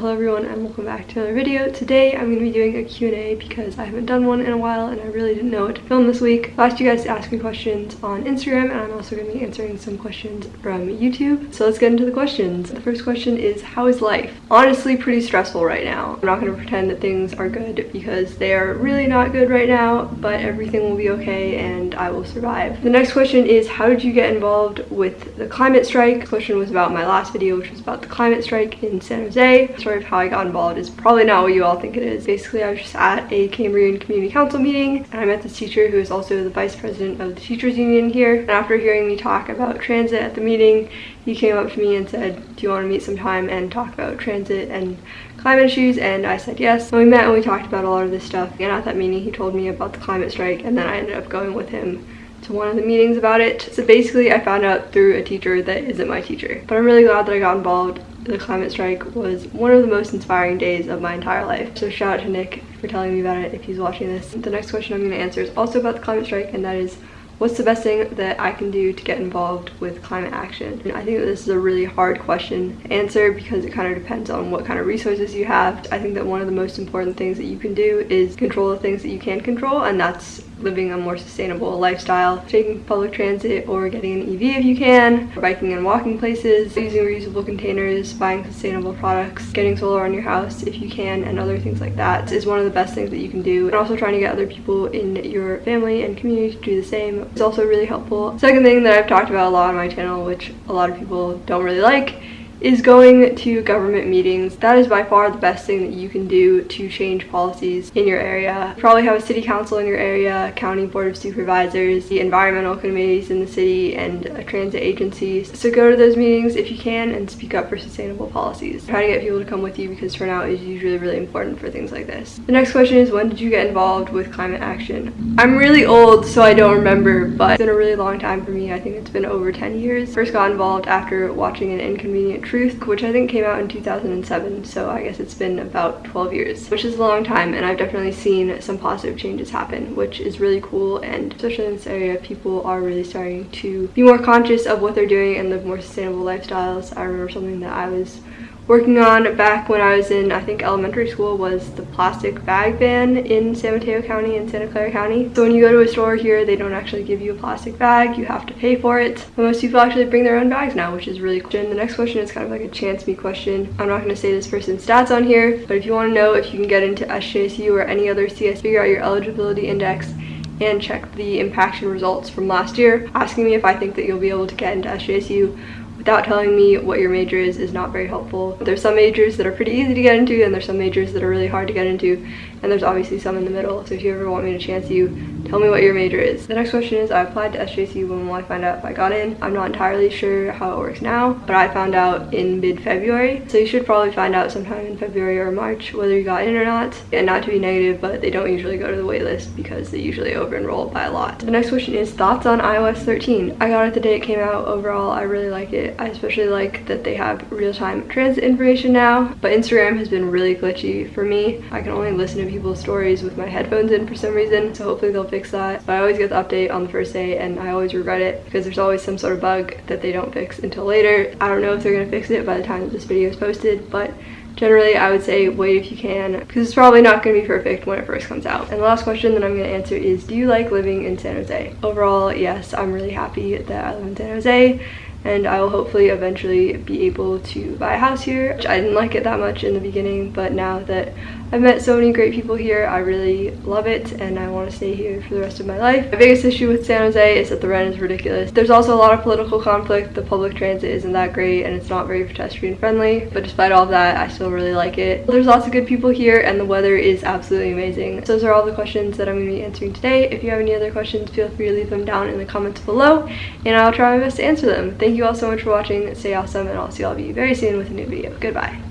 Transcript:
Hello everyone and welcome back to another video. Today I'm going to be doing a Q&A because I haven't done one in a while and I really didn't know what to film this week. I asked you guys to ask me questions on Instagram and I'm also going to be answering some questions from YouTube. So let's get into the questions. The first question is how is life? Honestly pretty stressful right now. I'm not going to pretend that things are good because they are really not good right now but everything will be okay and I will survive. The next question is how did you get involved with the climate strike? The question was about my last video which was about the climate strike in San Jose story of how I got involved is probably not what you all think it is. Basically, I was just at a Cambrian Community Council meeting and I met this teacher who is also the vice president of the teachers union here. And after hearing me talk about transit at the meeting, he came up to me and said, do you want to meet sometime and talk about transit and climate issues? And I said yes. And we met and we talked about a lot of this stuff. And at that meeting, he told me about the climate strike and then I ended up going with him to one of the meetings about it. So basically I found out through a teacher that isn't my teacher. But I'm really glad that I got involved the climate strike was one of the most inspiring days of my entire life. So shout out to Nick for telling me about it if he's watching this. The next question I'm going to answer is also about the climate strike and that is what's the best thing that I can do to get involved with climate action? And I think that this is a really hard question to answer because it kind of depends on what kind of resources you have. I think that one of the most important things that you can do is control the things that you can control and that's living a more sustainable lifestyle, taking public transit or getting an EV if you can, biking and walking places, using reusable containers, buying sustainable products, getting solar on your house if you can, and other things like that is one of the best things that you can do. And also trying to get other people in your family and community to do the same is also really helpful. Second thing that I've talked about a lot on my channel, which a lot of people don't really like, is going to government meetings. That is by far the best thing that you can do to change policies in your area. You probably have a city council in your area, county board of supervisors, the environmental committees in the city, and a transit agencies. So go to those meetings if you can and speak up for sustainable policies. Try to get people to come with you because turnout is usually really important for things like this. The next question is when did you get involved with climate action? I'm really old so I don't remember but it's been a really long time for me. I think it's been over 10 years. First got involved after watching an inconvenient Truth, which I think came out in 2007, so I guess it's been about 12 years, which is a long time, and I've definitely seen some positive changes happen, which is really cool, and especially in this area, people are really starting to be more conscious of what they're doing and live more sustainable lifestyles. I remember something that I was working on back when I was in, I think, elementary school was the plastic bag ban in San Mateo County and Santa Clara County. So when you go to a store here, they don't actually give you a plastic bag. You have to pay for it. But most people actually bring their own bags now, which is really cool. And the next question is kind of like a chance me question. I'm not going to say this person's stats on here, but if you want to know if you can get into SJSU or any other CSU, figure out your eligibility index and check the impaction results from last year, asking me if I think that you'll be able to get into SJSU without telling me what your major is is not very helpful. There's some majors that are pretty easy to get into and there's some majors that are really hard to get into and there's obviously some in the middle. So if you ever want me to chance you, tell me what your major is. The next question is I applied to SJC when will I find out if I got in? I'm not entirely sure how it works now, but I found out in mid-February. So you should probably find out sometime in February or March whether you got in or not. And not to be negative, but they don't usually go to the waitlist because they usually over-enroll by a lot. The next question is thoughts on iOS 13. I got it the day it came out. Overall, I really like it. I especially like that they have real-time transit information now, but Instagram has been really glitchy for me. I can only listen to people's stories with my headphones in for some reason, so hopefully they'll fix that. But I always get the update on the first day and I always regret it because there's always some sort of bug that they don't fix until later. I don't know if they're gonna fix it by the time that this video is posted, but generally I would say wait if you can because it's probably not going to be perfect when it first comes out. And the last question that I'm going to answer is do you like living in San Jose? Overall, yes, I'm really happy that I live in San Jose and I will hopefully eventually be able to buy a house here. I didn't like it that much in the beginning, but now that I've met so many great people here, I really love it and I want to stay here for the rest of my life. My biggest issue with San Jose is that the rent is ridiculous. There's also a lot of political conflict, the public transit isn't that great and it's not very pedestrian friendly, but despite all that, I still really like it. There's lots of good people here and the weather is absolutely amazing. So those are all the questions that I'm going to be answering today. If you have any other questions, feel free to leave them down in the comments below and I'll try my best to answer them. Thank you all so much for watching. Stay awesome and I'll see all of you very soon with a new video. Goodbye.